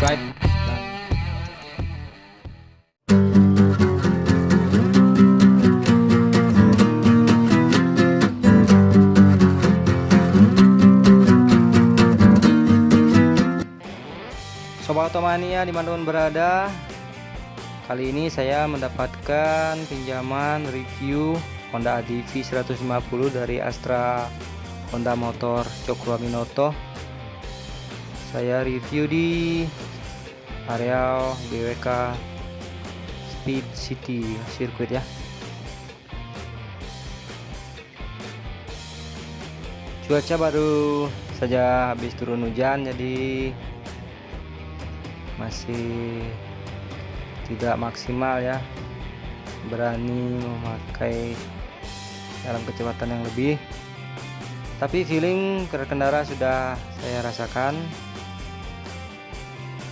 subscribe. Sobat Otomania di mana pun berada Kali ini saya mendapatkan pinjaman review Honda ADV 150 dari Astra Honda Motor Cokro Minoto Saya review di area BWK Speed City Circuit ya. Cuaca baru saja habis turun hujan jadi masih tidak maksimal ya berani memakai dalam kecepatan yang lebih. Tapi feeling berkendara sudah saya rasakan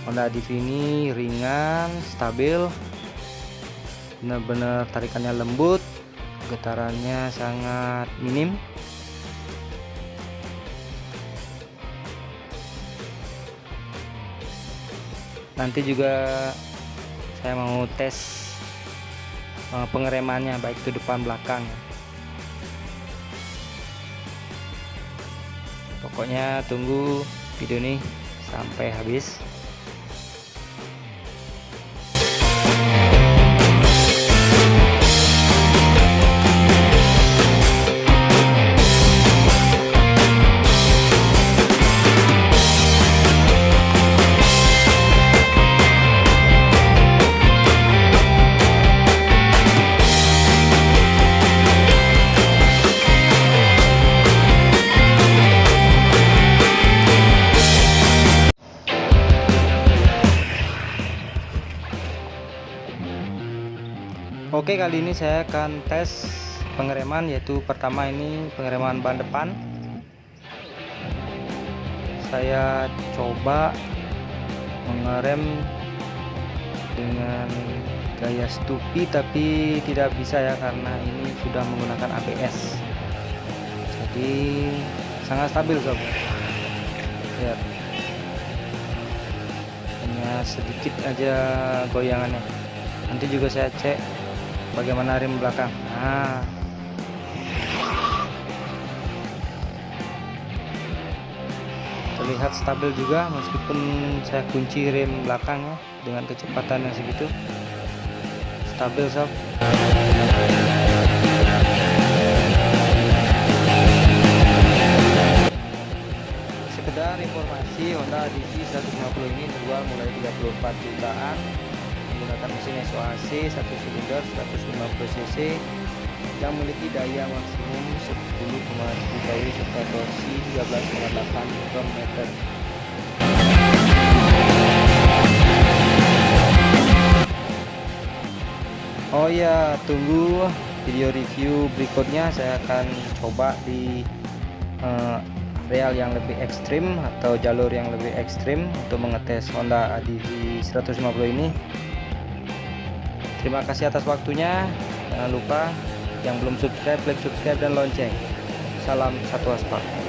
Honda Div ini ringan stabil benar-benar tarikannya lembut getarannya sangat minim. Nanti juga saya mau tes uh, pengeremannya baik itu depan belakang. Pokoknya tunggu video ini sampai habis Oke kali ini saya akan tes pengereman yaitu pertama ini pengereman ban depan. Saya coba mengerem dengan gaya stupi tapi tidak bisa ya karena ini sudah menggunakan ABS jadi sangat stabil sob. Lihat. Hanya sedikit aja goyangannya. Nanti juga saya cek bagaimana rim belakang? Nah terlihat stabil juga meskipun saya kunci rem belakang ya dengan kecepatan yang segitu. Stabil sob. Sekedar informasi Honda DC 150 ini dijual mulai 34 jutaan menggunakan mesin SOHC 1 silinder 150 cc yang memiliki daya maksimum 10,7 kW serta torsi 13,8 Nm Oh ya tunggu video review berikutnya. Saya akan coba di uh, real yang lebih ekstrim atau jalur yang lebih ekstrim untuk mengetes Honda ADV 150 ini Terima kasih atas waktunya. Jangan lupa yang belum subscribe, klik subscribe dan lonceng. Salam satu aspal.